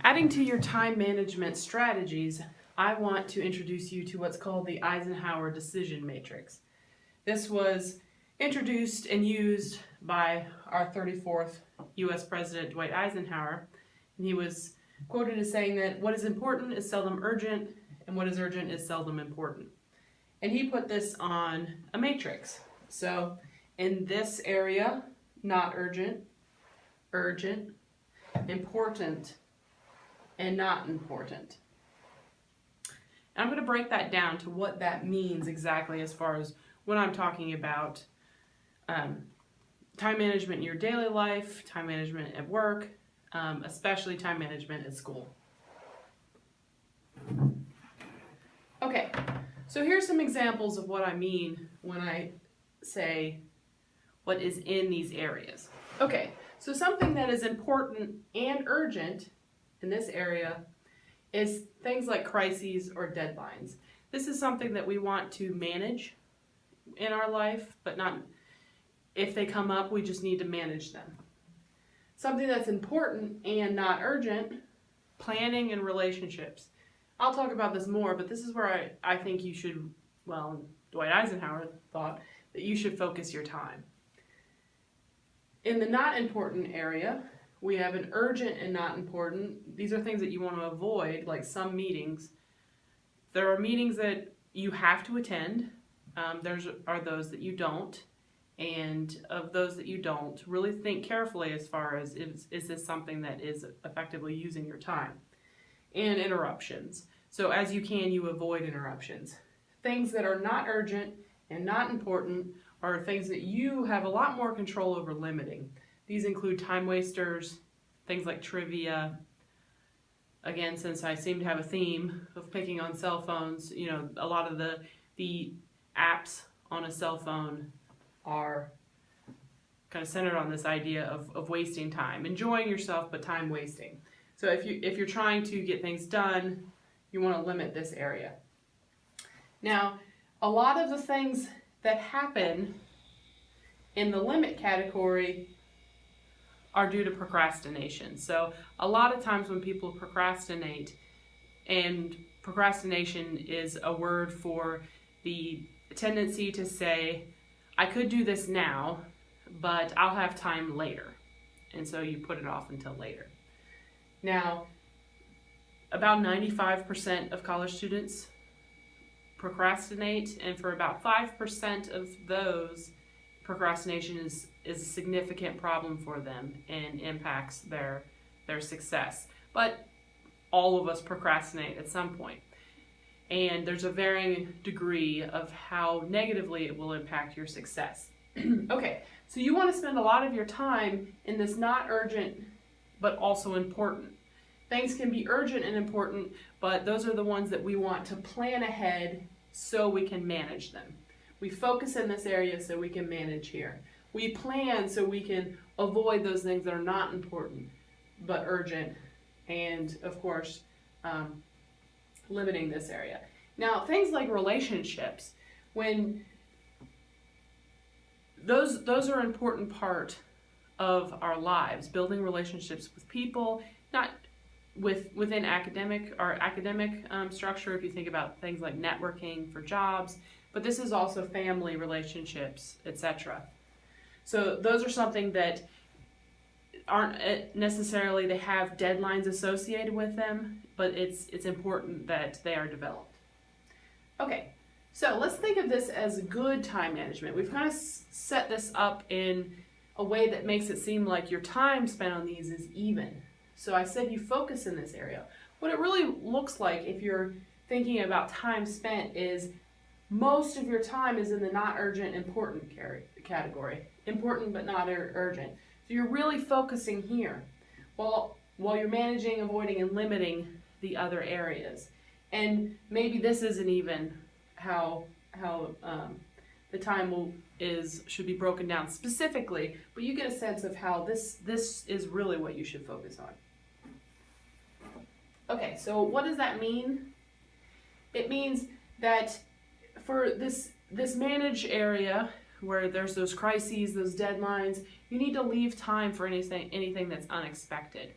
Adding to your time management strategies, I want to introduce you to what's called the Eisenhower Decision Matrix. This was introduced and used by our 34th US President Dwight Eisenhower, and he was quoted as saying that what is important is seldom urgent, and what is urgent is seldom important. And he put this on a matrix. So in this area, not urgent, urgent, important, and not important. And I'm going to break that down to what that means exactly as far as when I'm talking about um, time management in your daily life, time management at work, um, especially time management at school. Okay, so here's some examples of what I mean when I say what is in these areas. Okay, so something that is important and urgent in this area is things like crises or deadlines. This is something that we want to manage in our life, but not if they come up, we just need to manage them. Something that's important and not urgent, planning and relationships. I'll talk about this more, but this is where I, I think you should, well, Dwight Eisenhower thought that you should focus your time. In the not important area, we have an urgent and not important. These are things that you want to avoid, like some meetings. There are meetings that you have to attend. Um, there's are those that you don't. And of those that you don't, really think carefully as far as is, is this something that is effectively using your time. And interruptions. So as you can, you avoid interruptions. Things that are not urgent and not important are things that you have a lot more control over limiting. These include time wasters, things like trivia. Again, since I seem to have a theme of picking on cell phones, you know, a lot of the, the apps on a cell phone are kind of centered on this idea of, of wasting time, enjoying yourself, but time wasting. So if, you, if you're trying to get things done, you want to limit this area. Now, a lot of the things that happen in the limit category are due to procrastination. So a lot of times when people procrastinate, and procrastination is a word for the tendency to say, I could do this now, but I'll have time later. And so you put it off until later. Now, about 95% of college students procrastinate, and for about 5% of those, procrastination is, is a significant problem for them and impacts their, their success. But all of us procrastinate at some point. And there's a varying degree of how negatively it will impact your success. okay, so you want to spend a lot of your time in this not urgent but also important. Things can be urgent and important, but those are the ones that we want to plan ahead so we can manage them. We focus in this area so we can manage here. We plan so we can avoid those things that are not important but urgent and, of course, um, limiting this area. Now, things like relationships, when those, those are an important part of our lives, building relationships with people, not with within academic or academic um, structure, if you think about things like networking for jobs, but this is also family relationships, etc. So those are something that aren't eh, necessarily they have deadlines associated with them, but it's it's important that they are developed. Okay, so let's think of this as good time management. We've kind of set this up in a way that makes it seem like your time spent on these is even. So I said you focus in this area. What it really looks like if you're thinking about time spent is most of your time is in the not urgent, important category. Important but not urgent. So you're really focusing here while, while you're managing, avoiding, and limiting the other areas. And maybe this isn't even how, how um, the time will, is should be broken down specifically, but you get a sense of how this, this is really what you should focus on. Okay, so what does that mean? It means that for this, this manage area where there's those crises, those deadlines, you need to leave time for anything, anything that's unexpected.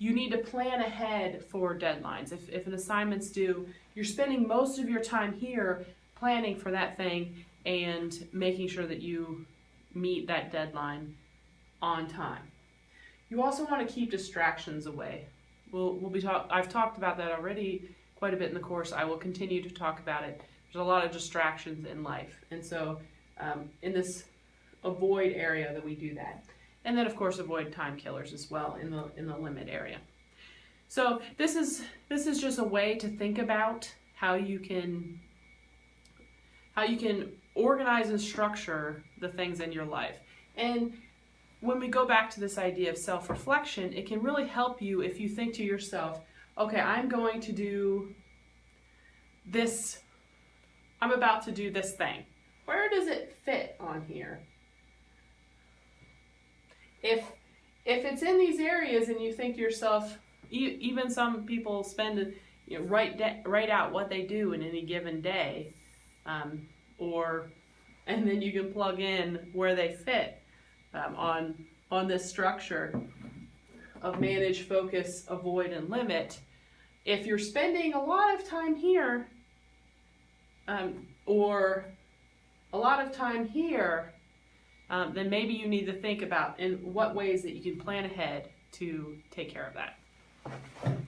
you need to plan ahead for deadlines. If, if an assignment's due, you're spending most of your time here planning for that thing and making sure that you meet that deadline on time. You also want to keep distractions away. We'll, we'll be talk, I've talked about that already quite a bit in the course. I will continue to talk about it. There's a lot of distractions in life. And so um, in this avoid area that we do that. And then of course avoid time killers as well in the in the limit area. So this is this is just a way to think about how you can how you can organize and structure the things in your life. And when we go back to this idea of self-reflection, it can really help you if you think to yourself, okay, I'm going to do this I'm about to do this thing. Where does it fit on here? if if it's in these areas and you think to yourself, even some people spend you know, write write out what they do in any given day, um, or and then you can plug in where they fit um, on on this structure of manage, focus, avoid, and limit. If you're spending a lot of time here, um, or a lot of time here, um, then maybe you need to think about in what ways that you can plan ahead to take care of that.